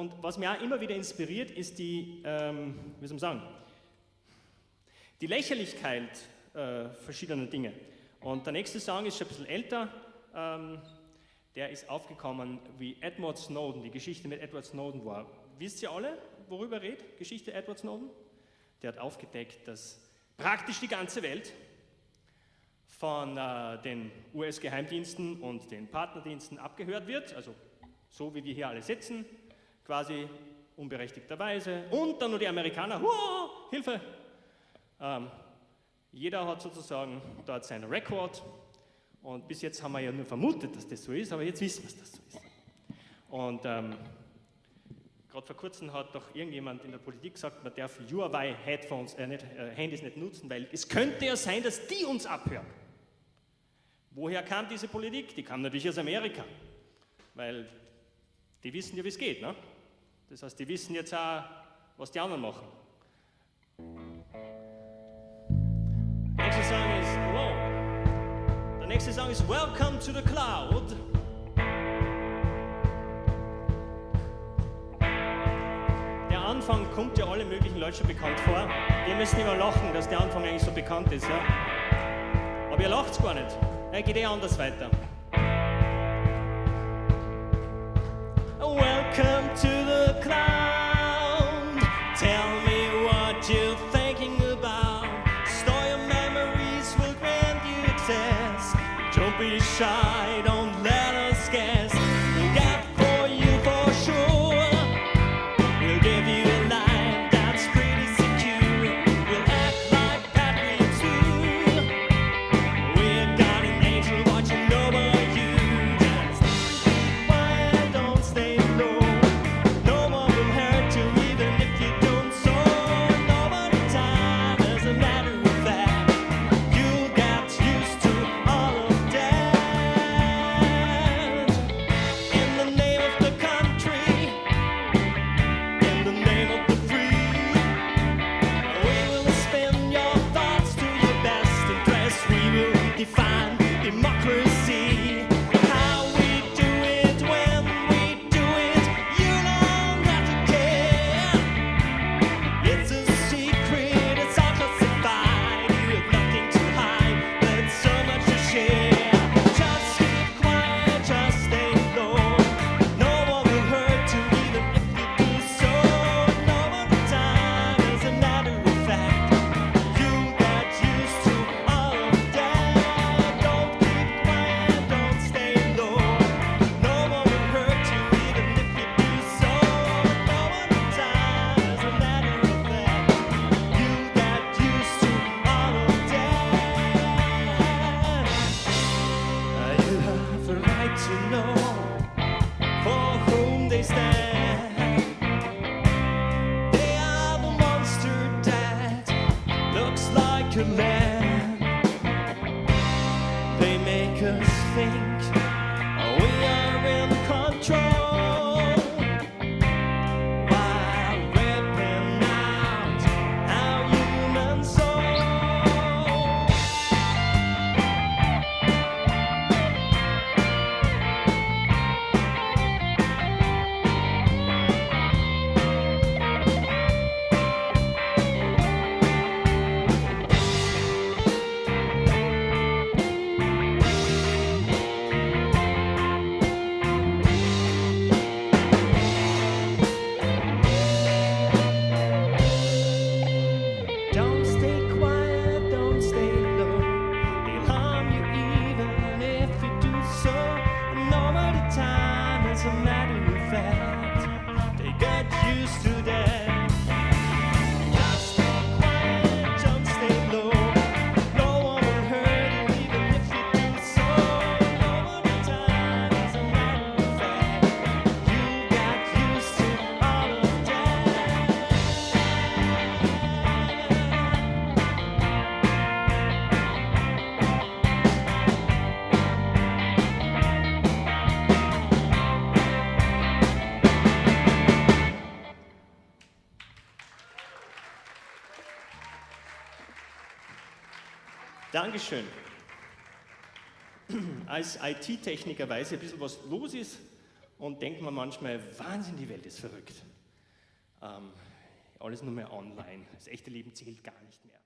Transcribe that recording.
und was mich auch immer wieder inspiriert, ist die, ähm, wie soll man sagen, die Lächerlichkeit äh, verschiedener Dinge. Und der nächste Song ist schon ein bisschen älter. Ähm, der ist aufgekommen, wie Edward Snowden, die Geschichte mit Edward Snowden war. Wisst ihr alle, worüber redet Geschichte Edward Snowden? Der hat aufgedeckt, dass praktisch die ganze Welt von äh, den US-Geheimdiensten und den Partnerdiensten abgehört wird, also so wie wir hier alle sitzen, quasi unberechtigterweise. Und dann nur die Amerikaner, Huah, Hilfe! Ähm, jeder hat sozusagen dort seinen Rekord und bis jetzt haben wir ja nur vermutet, dass das so ist, aber jetzt wissen wir, dass das so ist. Und ähm, gerade vor kurzem hat doch irgendjemand in der Politik gesagt, man darf Huawei-Headphones, äh, nicht, äh, Handys nicht nutzen, weil es könnte ja sein, dass die uns abhören. Woher kam diese Politik? Die kam natürlich aus Amerika, weil die wissen ja, wie es geht. Ne? Das heißt, die wissen jetzt auch, was die anderen machen. Nächste Song ist, wow. Der nächste Song ist Welcome to the Cloud. Der Anfang kommt ja alle möglichen Leute schon bekannt vor. Wir müssen immer lachen, dass der Anfang eigentlich so bekannt ist. Ja? Aber ihr lacht gar nicht. Er geht eh anders weiter. shine. To know for whom they stand. They are the monster that looks like a man. They make us think we are in control Dankeschön. Als IT-Techniker weiß ich ein bisschen, was los ist und denkt man manchmal, Wahnsinn, die Welt ist verrückt. Ähm, alles nur mehr online. Das echte Leben zählt gar nicht mehr.